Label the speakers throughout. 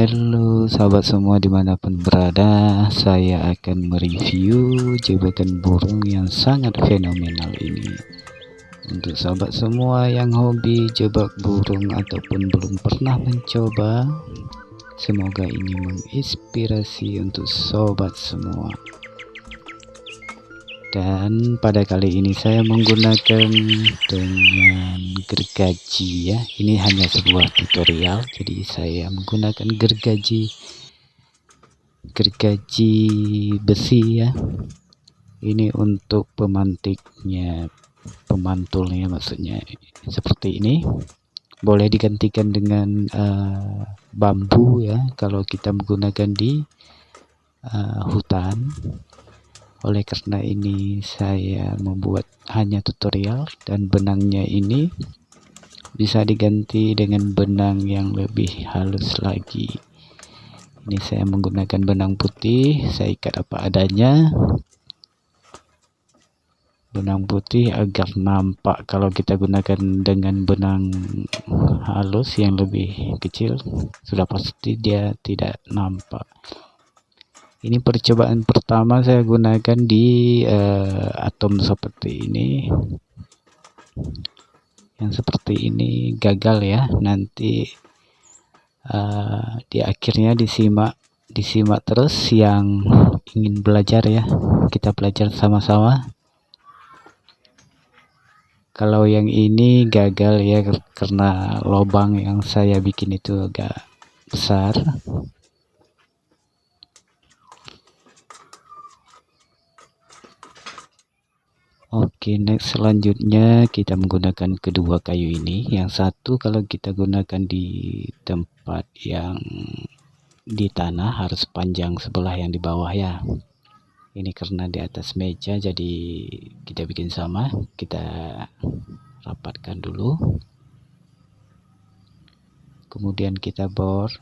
Speaker 1: Halo sahabat semua di mana pun berada Saya akan mereview jebakan burung yang sangat fenomenal ini. Untuk sahabat semua yang hobi jebak burung ataupun belum pernah mencoba Semoga ini menginspirasi untuk sobat semua dan pada kali ini saya menggunakan dengan gergaji ya. Ini hanya sebuah tutorial jadi saya menggunakan gergaji gergaji besi ya. Ini untuk pemantiknya pemantulnya maksudnya. Seperti ini. Boleh digantikan dengan uh, bambu ya kalau kita menggunakan di uh, hutan oleh karena ini saya membuat hanya tutorial dan benangnya ini bisa diganti dengan benang yang lebih halus lagi. Ini saya menggunakan benang putih saya ikat apa adanya. Benang putih agar nampak kalau kita gunakan dengan benang halus yang lebih kecil sudah pasti dia tidak nampak ini percobaan pertama saya gunakan di uh, atom seperti ini. Yang seperti ini gagal ya. Nanti uh, di akhirnya disimak disimak terus yang ingin belajar ya. Kita belajar sama-sama. Kalau yang ini gagal ya karena lubang yang saya bikin itu agak besar Oke, next selanjutnya kita menggunakan kedua kayu ini. Yang satu kalau kita gunakan di tempat yang di tanah harus panjang sebelah yang di bawah ya. Ini karena di atas meja jadi kita bikin sama. Kita rapatkan dulu. Kemudian kita bor.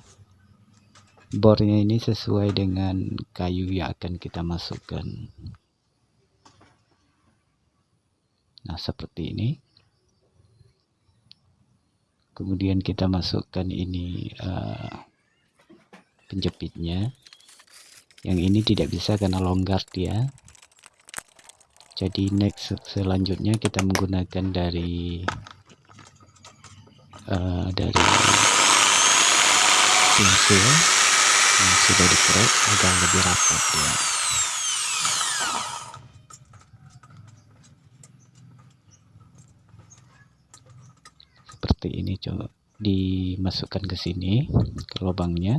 Speaker 1: Bornya ini sesuai dengan kayu yang akan kita masukkan. Nah seperti ini. Kemudian kita masukkan ini uh, penjepitnya. Yang ini tidak bisa karena longgar dia. Jadi next selanjutnya kita menggunakan dari uh, dari pensil yang sudah dikerek agar lebih rapat ya seperti ini coba dimasukkan ke sini ke lubangnya.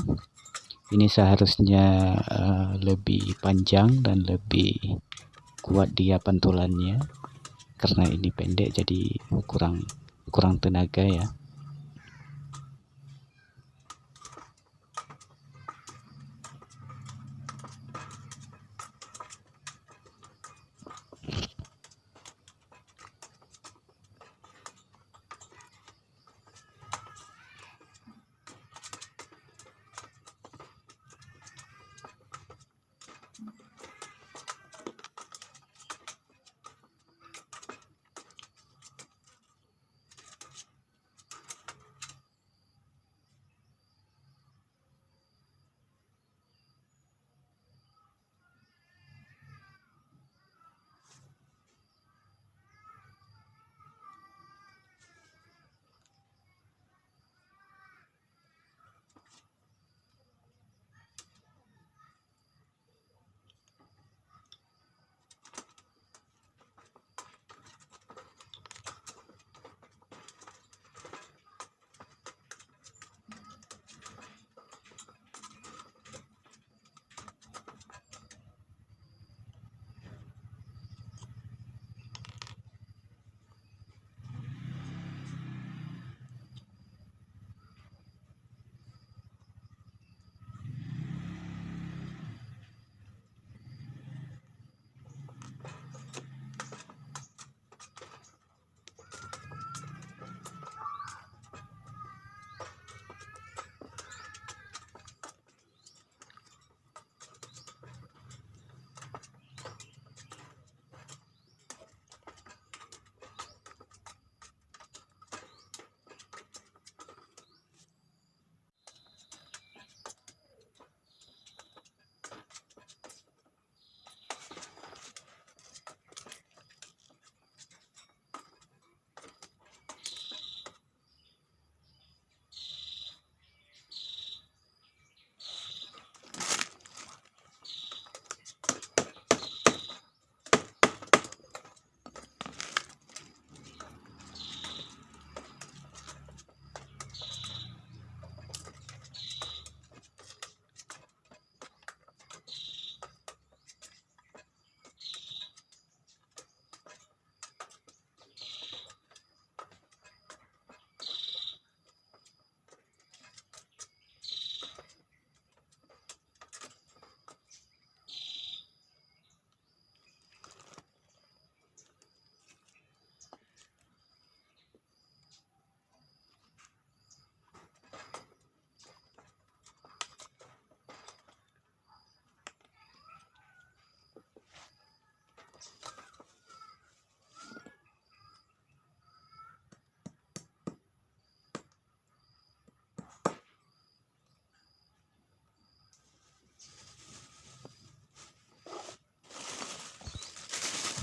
Speaker 1: Ini seharusnya uh, lebih panjang dan lebih kuat dia pantulannya karena ini pendek jadi kurang kurang tenaga ya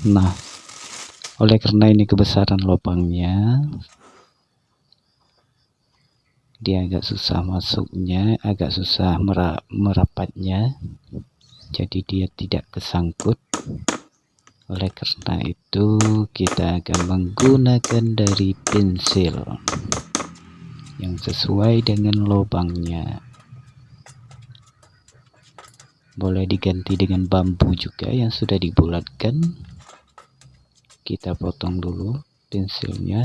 Speaker 1: nah oleh karena ini kebesaran lubangnya dia agak susah masuknya agak susah merapatnya jadi dia tidak kesangkut. Oleh karena itu kita akan menggunakan dari pensil yang sesuai dengan lubangnya. Boleh diganti dengan bambu juga yang sudah dibulatkan kita potong dulu pensilnya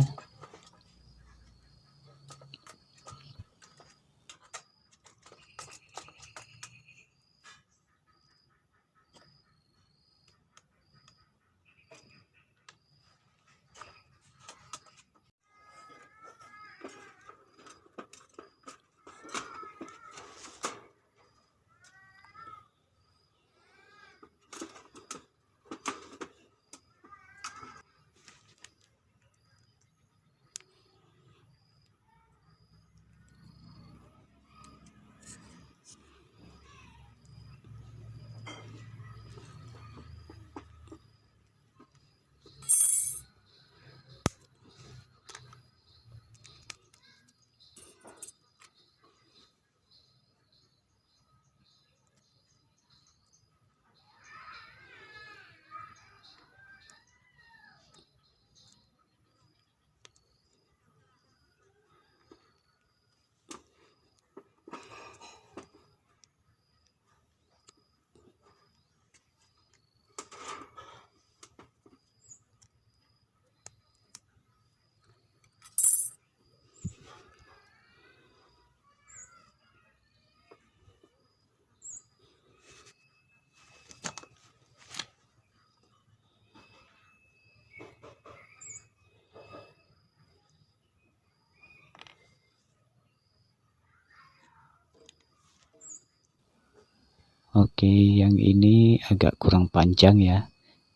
Speaker 1: Oke yang ini agak kurang panjang ya.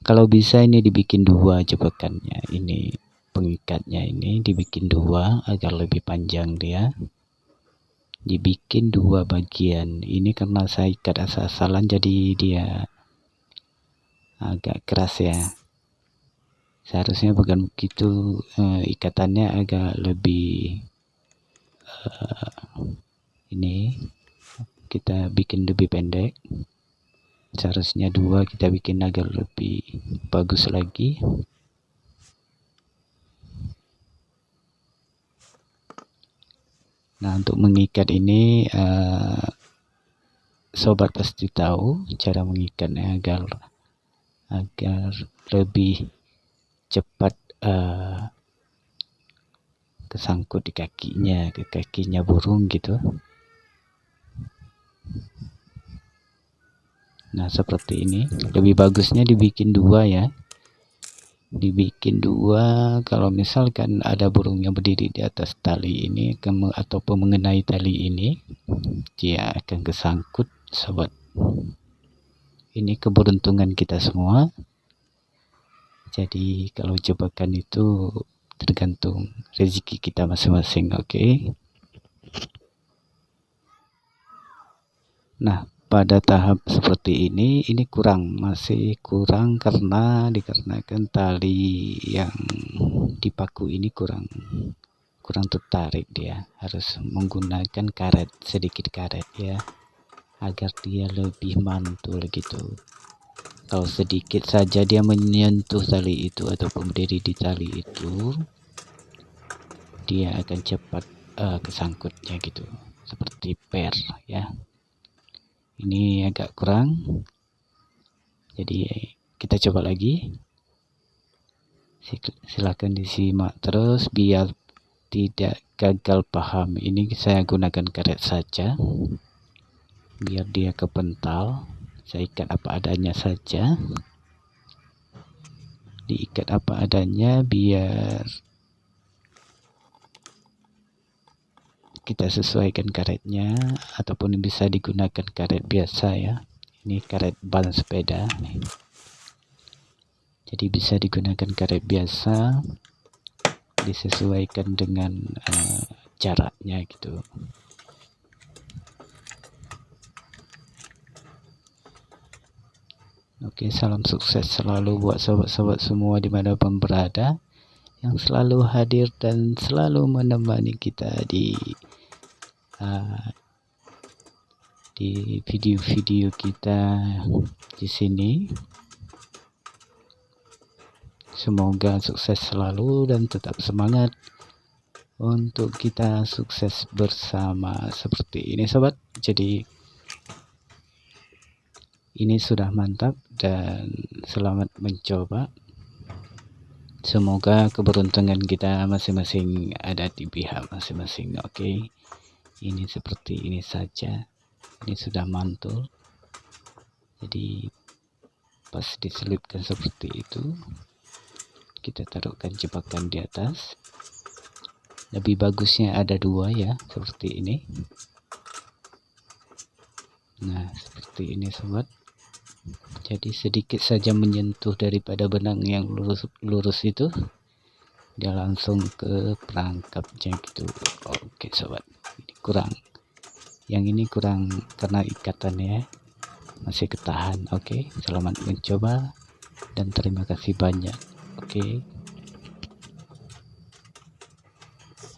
Speaker 1: Kalau bisa ini dibikin dua jebakannya. Ini pengikatnya ini dibikin dua agar lebih panjang dia. Dibikin dua bagian. Ini karena saya ikat asal-asalan jadi dia agak keras ya. Seharusnya bukan begitu eh, ikatannya agak lebih eh, ini kita bikin lebih pendek. Seharusnya dua kita bikin agar lebih bagus lagi. Nah untuk mengikat ini uh, sobat pasti tahu cara mengikatnya agar agar lebih cepat uh, kesangkut di kakinya ke kakinya burung gitu nah seperti ini. Lebih bagusnya dibikin dua ya. Dibikin dua kalau misalkan ada burung yang berdiri di atas tali ini atau mengenai tali ini dia akan kesangkut sobat. Ini keberuntungan kita semua. Jadi kalau jebakan itu tergantung rezeki kita masing-masing oke? okay? Nah pada tahap seperti ini ini kurang masih kurang karena dikarenakan tali yang dipaku ini kurang kurang tertarik dia. Harus menggunakan karet sedikit karet ya agar dia lebih mantul gitu. Kalau sedikit saja dia menyentuh tali itu ataupun berdiri di tali itu dia akan cepat uh, kesangkutnya gitu. Seperti per ya ini agak kurang. Jadi kita coba lagi. Silahkan disimak terus biar tidak gagal paham. Ini saya gunakan karet saja. Biar dia kepental. Saya ikat apa adanya saja. Diikat apa adanya biar kita sesuaikan karetnya ataupun bisa digunakan karet biasa ya. Ini karet ban sepeda jadi bisa digunakan karet biasa disesuaikan dengan uh, jaraknya gitu. Oke, salam sukses selalu buat sobat-sobat semua di mana pun berada yang selalu hadir dan selalu menemani kita di uh, di video-video kita di sini. Semoga sukses selalu dan tetap semangat untuk kita sukses bersama seperti ini sobat. Jadi ini sudah mantap dan selamat mencoba. Semoga keberuntungan kita masing-masing ada di pihak masing-masing. Oke. Okay? Ini seperti ini saja. Ini sudah mantul. Jadi pas diselipkan seperti itu, kita taruhkan jebakan di atas. Lebih bagusnya ada dua ya, seperti ini. Nah, seperti ini sobat jadi sedikit saja menyentuh daripada benang yang lurus lurus itu dia langsung ke perangkapnya gitu oke sobat kurang. Yang ini kurang karena ikatannya masih ketahan. Oke selamat mencoba dan terima kasih banyak. Oke.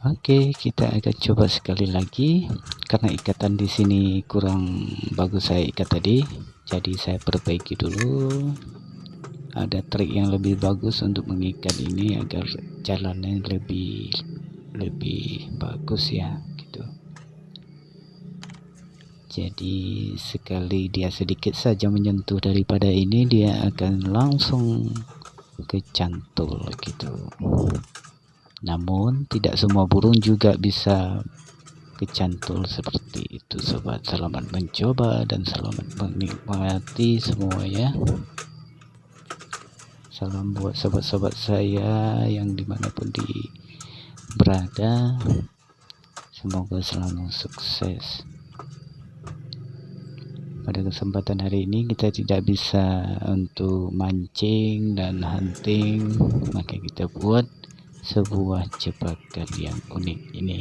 Speaker 1: Oke kita akan coba sekali lagi. Karena ikatan di sini kurang bagus saya ikat tadi jadi saya perbaiki dulu. Ada trik yang lebih bagus untuk mengikat ini agar jalannya lebih lebih bagus ya jadi sekali dia sedikit saja menyentuh daripada ini dia akan langsung kecantul gitu. Namun tidak semua burung juga bisa kecantul seperti itu sobat. Selamat mencoba dan selamat menikmati semua ya. Salam buat sobat-sobat saya yang di mana pun di berada. Semoga selalu sukses pada kesempatan hari ini kita tidak bisa untuk mancing dan hunting maka kita buat sebuah jebakan yang unik ini